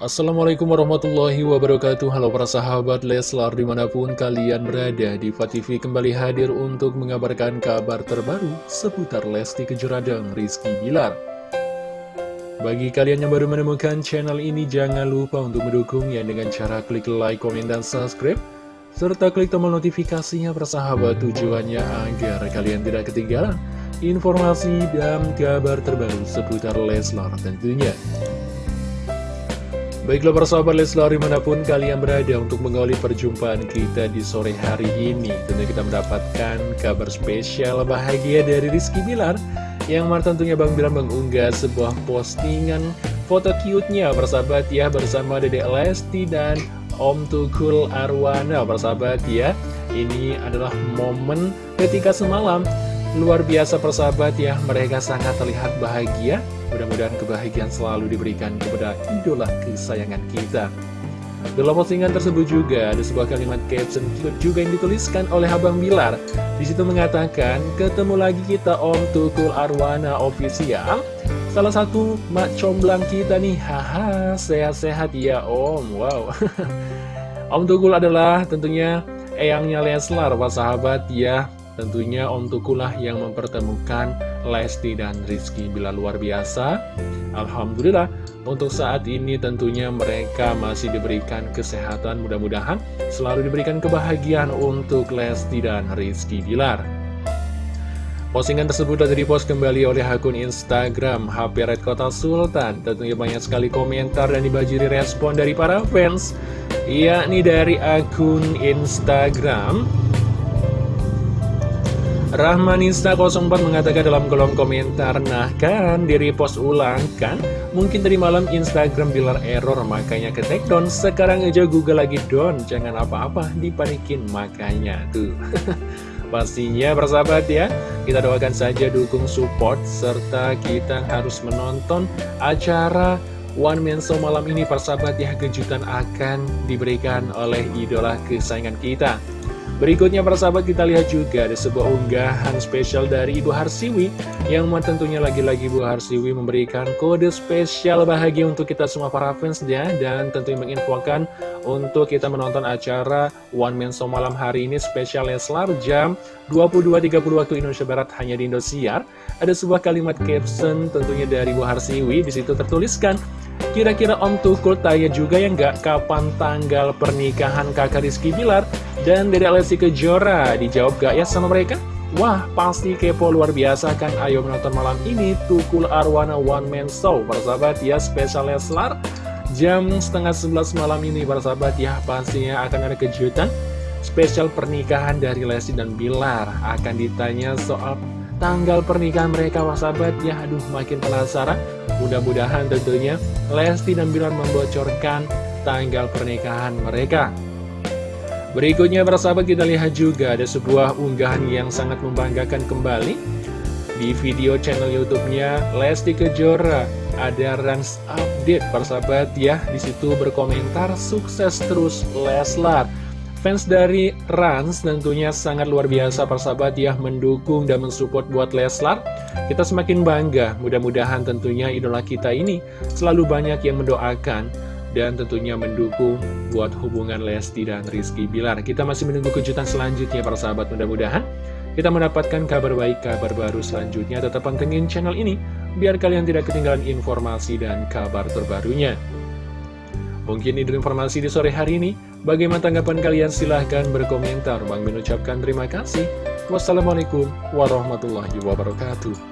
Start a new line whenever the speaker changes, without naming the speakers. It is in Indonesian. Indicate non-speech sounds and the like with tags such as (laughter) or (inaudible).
Assalamualaikum warahmatullahi wabarakatuh. Halo para sahabat Leslar di mana pun kalian berada Diva TV kembali hadir untuk mengabarkan kabar terbaru Seputar Lesti Kejora dan Rizky Bilar. Bagi kalian yang baru menemukan channel ini Jangan lupa untuk mendukungnya dengan cara klik like, komen, dan subscribe Serta klik tombol notifikasinya para sahabat Tujuannya agar kalian tidak ketinggalan Informasi dan kabar terbaru seputar Leslar tentunya Baiklah para sahabat Leslar di mana pun kalian berada untuk mengawali perjumpaan kita di sore hari ini Tentu kita mendapatkan kabar spesial bahagia dari Rizky Bilar Yang mana tentunya Bang Bilar mengunggah sebuah postingan foto cute-nya sahabat ya Bersama Dedek Lesti dan Om Tukul Arwana sahabat ya. Ini adalah momen ketika semalam Luar biasa persahabat ya Mereka sangat terlihat bahagia Mudah-mudahan kebahagiaan selalu diberikan kepada idola kesayangan kita. Dalam postingan tersebut juga ada sebuah kalimat caption juga yang dituliskan oleh Abang Bilar. Di situ mengatakan, ketemu lagi kita Om Tukul Arwana Official. Salah satu mak comblang kita nih, haha, sehat-sehat ya Om, wow. (laughs) Om Tukul adalah tentunya eyangnya Leslar, pak sahabat ya. Tentunya Om Tukulah yang mempertemukan Lesti dan Rizky bila luar biasa. Alhamdulillah untuk saat ini tentunya mereka masih diberikan kesehatan mudah-mudahan selalu diberikan kebahagiaan untuk Lesti dan Rizky Bilar. Postingan tersebut telah dipost kembali oleh akun Instagram HP Red Kota Sultan. Tentunya banyak sekali komentar dan dibajiri respon dari para fans, yakni dari akun Instagram Rahmanista04 mengatakan dalam kolom komentar Nah kan, di repost ulang kan? Mungkin tadi malam Instagram bilar error makanya ke take Sekarang aja Google lagi down. Jangan apa-apa, dipanikin makanya Tuh. (laughs) Pastinya bersahabat ya. Kita doakan saja dukung support Serta kita harus menonton acara One Man Show malam ini persahabat ya. Kejutan akan diberikan oleh idola kesayangan kita Berikutnya para sahabat kita lihat juga ada sebuah unggahan spesial dari Ibu Harsiwi Yang tentunya lagi-lagi Ibu Harsiwi memberikan kode spesial bahagia untuk kita semua para fansnya Dan tentunya menginfokan untuk kita menonton acara One Man Show malam hari ini spesial Leslar jam 22.30 waktu Indonesia Barat hanya di Indosiar. Ada sebuah kalimat caption tentunya dari Ibu Harsiwi di situ tertuliskan Kira-kira Om Tukul tanya juga ya nggak kapan tanggal pernikahan kakak Rizky Bilar dan Dede Lesti Kejora? Dijawab gak ya sama mereka? Wah, pasti kepo luar biasa kan? Ayo menonton malam ini Tukul Arwana One Man Show. Para sahabat ya, spesial Leslar jam setengah sebelas malam ini. Para sahabat ya, pastinya akan ada kejutan spesial pernikahan dari Lesti dan Bilar. Akan ditanya soal tanggal pernikahan mereka sahabat ya aduh makin penasaran. Mudah-mudahan tentunya Lesti dan Bilar membocorkan tanggal pernikahan mereka. Berikutnya sahabat kita lihat juga ada sebuah unggahan yang sangat membanggakan kembali. Di video channel YouTube-nya Lesti Kejora ada Rans Update sahabat. Ya di situ berkomentar sukses terus Leslar Fans dari Rans tentunya sangat luar biasa persahabat ya mendukung dan mensupport buat Leslar. Kita semakin bangga, mudah-mudahan tentunya idola kita ini selalu banyak yang mendoakan dan tentunya mendukung buat hubungan Lesti dan Rizky Bilar. Kita masih menunggu kejutan selanjutnya para sahabat mudah-mudahan kita mendapatkan kabar baik, kabar baru selanjutnya. Tetap pantengin channel ini biar kalian tidak ketinggalan informasi dan kabar terbarunya. Mungkin itu informasi di sore hari ini. Bagaimana tanggapan kalian? Silahkan berkomentar. Bang mengucapkan terima kasih. Wassalamualaikum warahmatullahi wabarakatuh.